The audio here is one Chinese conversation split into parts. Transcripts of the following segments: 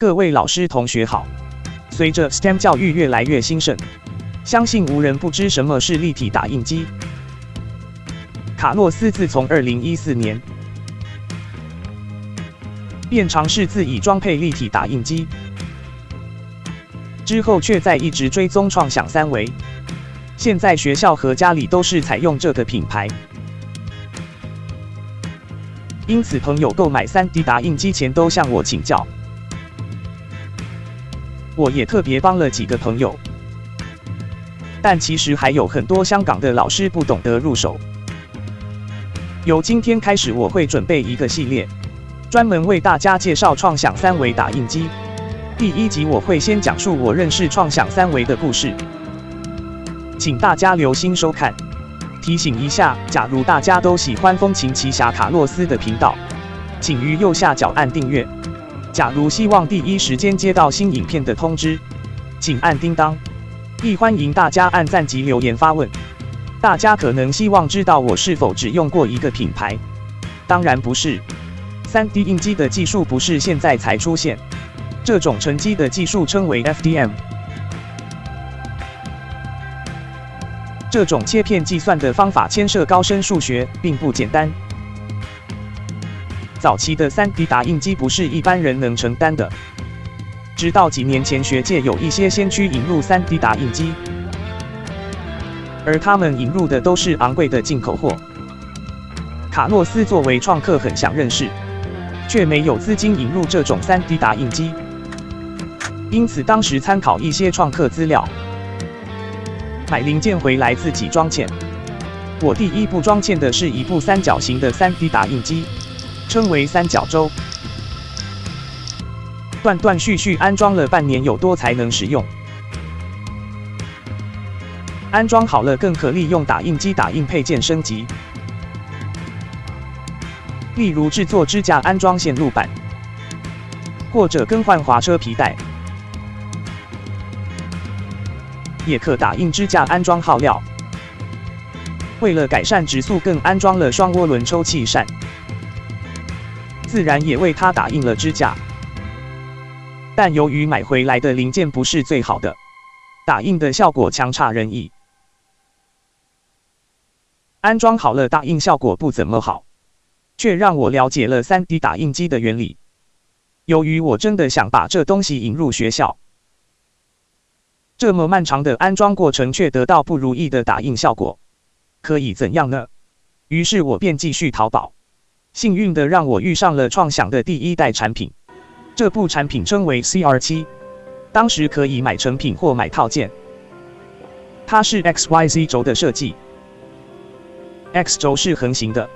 各位老师同学好。随着 STEM 教育越来越兴盛，相信无人不知什么是立体打印机。卡洛斯自从2014年便尝试自己装配立体打印机，之后却在一直追踪创想三维。现在学校和家里都是采用这个品牌，因此朋友购买 3D 打印机前都向我请教。我也特别帮了几个朋友，但其实还有很多香港的老师不懂得入手。由今天开始，我会准备一个系列，专门为大家介绍创想三维打印机。第一集我会先讲述我认识创想三维的故事，请大家留心收看。提醒一下，假如大家都喜欢风琴奇侠卡洛斯的频道，请于右下角按订阅。假如希望第一时间接到新影片的通知，请按叮当。亦欢迎大家按赞及留言发问。大家可能希望知道我是否只用过一个品牌，当然不是。3D 印机的技术不是现在才出现，这种沉积的技术称为 FDM。这种切片计算的方法牵涉高深数学，并不简单。早期的 3D 打印机不是一般人能承担的。直到几年前，学界有一些先驱引入 3D 打印机，而他们引入的都是昂贵的进口货。卡洛斯作为创客很想认识，却没有资金引入这种 3D 打印机，因此当时参考一些创客资料，买零件回来自己装嵌。我第一部装嵌的是一部三角形的 3D 打印机。称为三角洲，断断续续安装了半年有多才能使用。安装好了，更可利用打印机打印配件升级，例如制作支架、安装线路板，或者更换滑车皮带，也可打印支架、安装耗料。为了改善质速，更安装了双涡轮抽气扇。自然也为他打印了支架，但由于买回来的零件不是最好的，打印的效果强差人意。安装好了，打印效果不怎么好，却让我了解了 3D 打印机的原理。由于我真的想把这东西引入学校，这么漫长的安装过程却得到不如意的打印效果，可以怎样呢？于是我便继续淘宝。幸运的让我遇上了创想的第一代产品，这部产品称为 CR7，当时可以买成品或买套件。它是 XYZ 轴的设计，X 轴是横行的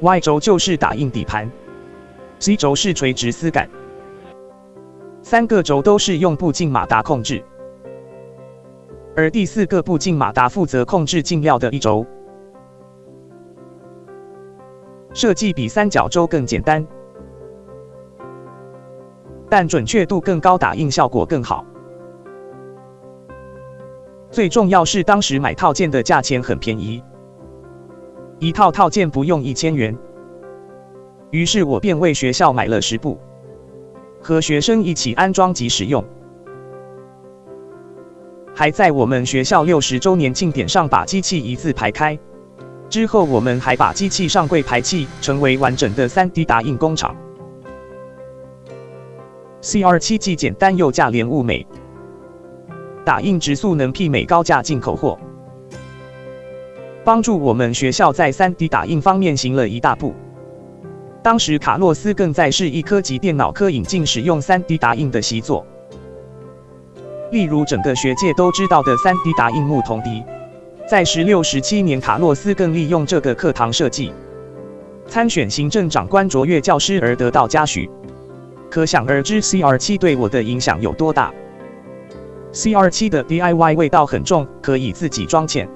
，Y 轴就是打印底盘，Z 轴是垂直丝杆，三个轴都是用步进马达控制，而第四个步进马达负责控制进料的一轴。设计比三角洲更简单，但准确度更高，打印效果更好。最重要是当时买套件的价钱很便宜，一套套件不用一千元。于是我便为学校买了十部，和学生一起安装及使用，还在我们学校六十周年庆典上把机器一字排开。之后，我们还把机器上柜排气，成为完整的 3D 打印工厂。CR7 既简单又价廉物美，打印直速能媲美高价进口货，帮助我们学校在 3D 打印方面行了一大步。当时卡洛斯更在市一科及电脑科引进使用 3D 打印的习作，例如整个学界都知道的 3D 打印木铜笛。在十六、十七年，卡洛斯更利用这个课堂设计。参选行政长官卓越教师而得到嘉许，可想而知 CR7 对我的影响有多大。CR7 的 DIY 味道很重，可以自己装嵌，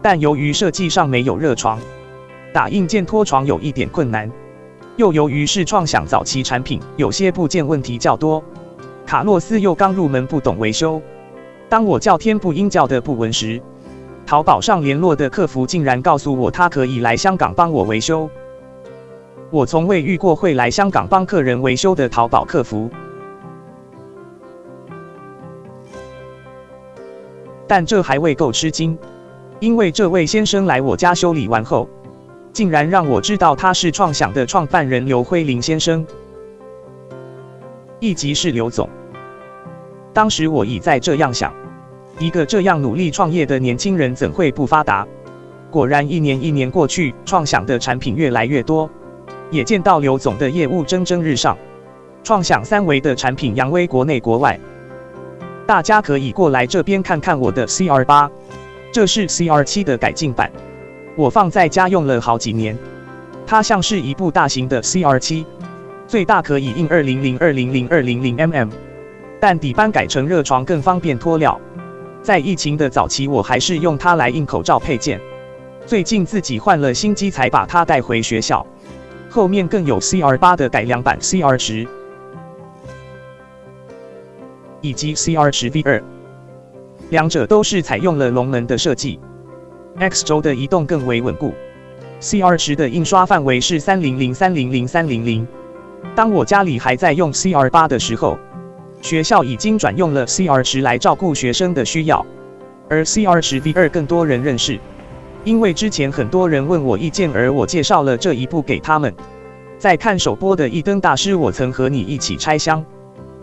但由于设计上没有热床，打印件拖床有一点困难，又由于是创想早期产品，有些部件问题较多，卡洛斯又刚入门不懂维修，当我叫天不应叫的不闻时。淘宝上联络的客服竟然告诉我他可以来香港帮我维修。我从未遇过会来香港帮客人维修的淘宝客服。但这还未够吃惊因为这位先生来我家修理完后竟然让我知道他是创想的创办人刘辉林先生一级是刘总。当时我已在这样想。一个这样努力创业的年轻人，怎会不发达？果然，一年一年过去，创想的产品越来越多，也见到刘总的业务蒸蒸日上，创想三维的产品扬威国内国外。大家可以过来这边看看我的 CR 八，这是 CR 七的改进版，我放在家用了好几年。它像是一部大型的 CR 七，最大可以印二零零二零零二零零 mm，但底板改成热床更方便脱料。在疫情的早期，我还是用它来印口罩配件。最近自己换了新机，才把它带回学校。后面更有 CR 八的改良版 CR 十。以及 CR 十 V 二，两者都是采用了龙门的设计，X 轴的移动更为稳固。CR 十的印刷范围是三零零三零零三零零。当我家里还在用 CR 八的时候，学校已经转用了 CR 十来照顾学生的需要，而 CR 十 V 二更多人认识，因为之前很多人问我意见，而我介绍了这一部给他们。在看首播的一灯大师，我曾和你一起拆箱。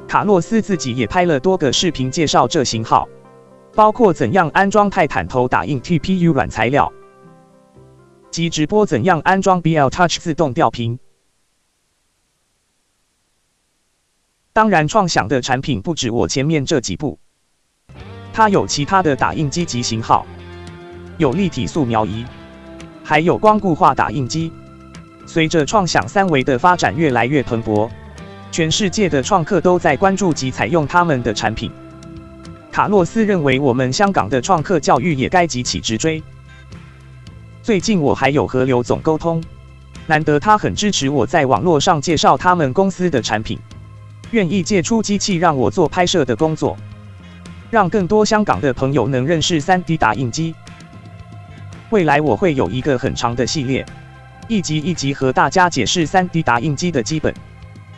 卡洛斯自己也拍了多个视频介绍这型号，包括怎样安装泰坦头打印 TPU 软材料，及直播怎样安装 BL Touch 自动吊屏。当然，创想的产品不止我前面这几部，它有其他的打印机及型号，有立体素描仪，还有光固化打印机。随着创想三维的发展越来越蓬勃。全世界的创客都在关注及采用他们的产品。卡洛斯认为，我们香港的创客教育也该急起直追。最近我还有和刘总沟通，难得他很支持我在网络上介绍他们公司的产品，愿意借出机器让我做拍摄的工作，让更多香港的朋友能认识 3D 打印机。未来我会有一个很长的系列，一集一集和大家解释 3D 打印机的基本。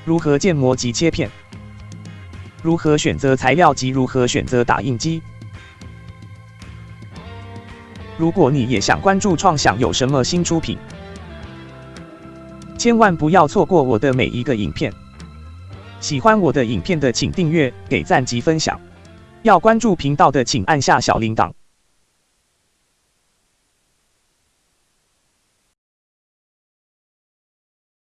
如何建模及切片？如何选择材料及如何选择打印机？如果你也想关注创想有什么新出品，千万不要错过我的每一个影片。喜欢我的影片的请订阅、给赞及分享。要关注频道的请按下小铃铛。